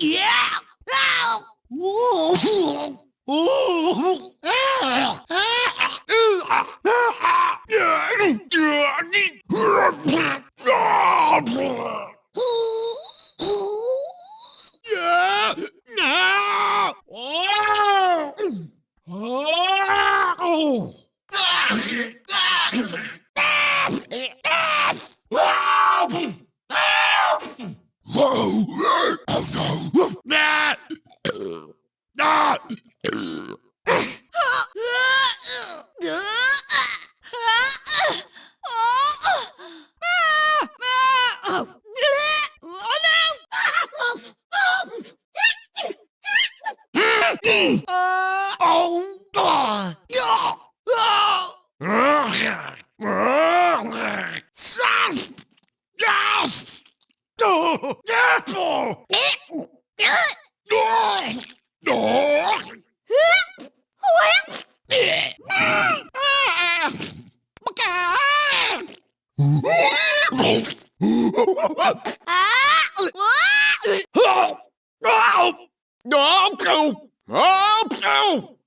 Yeah! Ow! Whoa! Help! Help! Whoa! Oh no! That! Don't go Oh! oh!